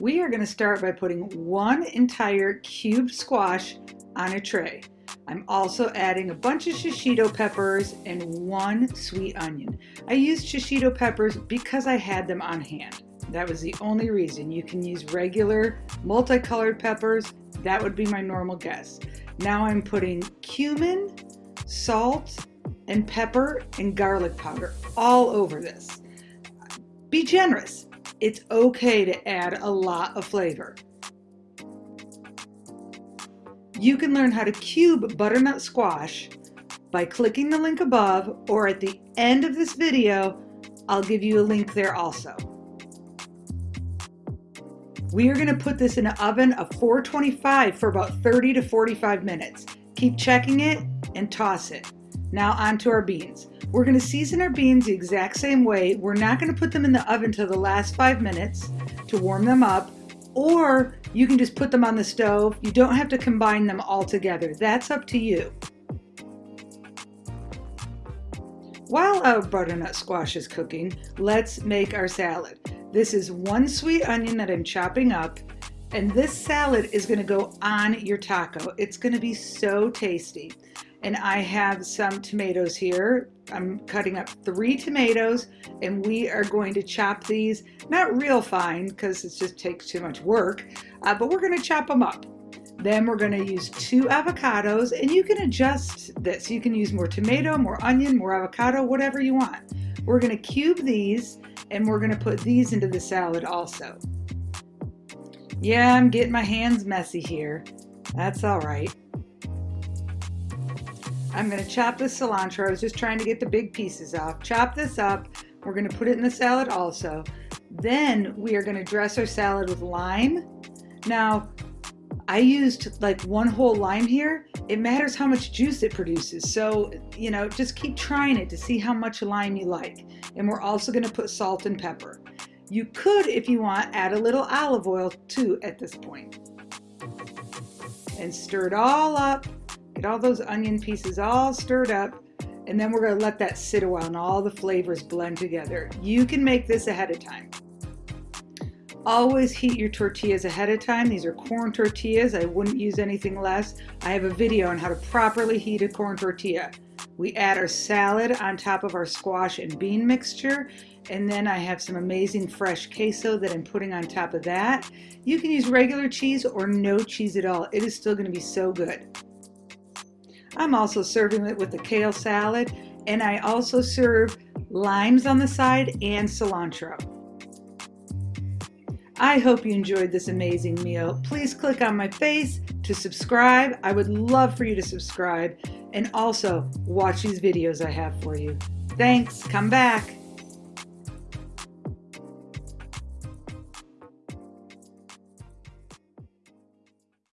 We are going to start by putting one entire cubed squash on a tray. I'm also adding a bunch of shishito peppers and one sweet onion. I used shishito peppers because I had them on hand. That was the only reason. You can use regular multicolored peppers. That would be my normal guess. Now I'm putting cumin, salt, and pepper and garlic powder all over this. Be generous. It's okay to add a lot of flavor. You can learn how to cube butternut squash by clicking the link above or at the end of this video, I'll give you a link there also. We are going to put this in an oven of 425 for about 30 to 45 minutes. Keep checking it and toss it. Now onto our beans. We're going to season our beans the exact same way. We're not going to put them in the oven till the last five minutes to warm them up or you can just put them on the stove. You don't have to combine them all together. That's up to you. While our butternut squash is cooking, let's make our salad. This is one sweet onion that I'm chopping up, and this salad is gonna go on your taco. It's gonna be so tasty. And I have some tomatoes here. I'm cutting up three tomatoes and we are going to chop these, not real fine because it just takes too much work, uh, but we're gonna chop them up. Then we're gonna use two avocados and you can adjust this. You can use more tomato, more onion, more avocado, whatever you want. We're gonna cube these and we're gonna put these into the salad also. Yeah, I'm getting my hands messy here. That's all right. I'm going to chop the cilantro. I was just trying to get the big pieces off. Chop this up. We're going to put it in the salad also. Then we are going to dress our salad with lime. Now, I used like one whole lime here. It matters how much juice it produces. So, you know, just keep trying it to see how much lime you like. And we're also going to put salt and pepper. You could, if you want, add a little olive oil too at this point. And stir it all up Get all those onion pieces all stirred up and then we're going to let that sit a while and all the flavors blend together. You can make this ahead of time. Always heat your tortillas ahead of time. These are corn tortillas. I wouldn't use anything less. I have a video on how to properly heat a corn tortilla. We add our salad on top of our squash and bean mixture. And then I have some amazing fresh queso that I'm putting on top of that. You can use regular cheese or no cheese at all. It is still going to be so good. I'm also serving it with a kale salad and I also serve limes on the side and cilantro. I hope you enjoyed this amazing meal. Please click on my face to subscribe. I would love for you to subscribe and also watch these videos I have for you. Thanks. Come back.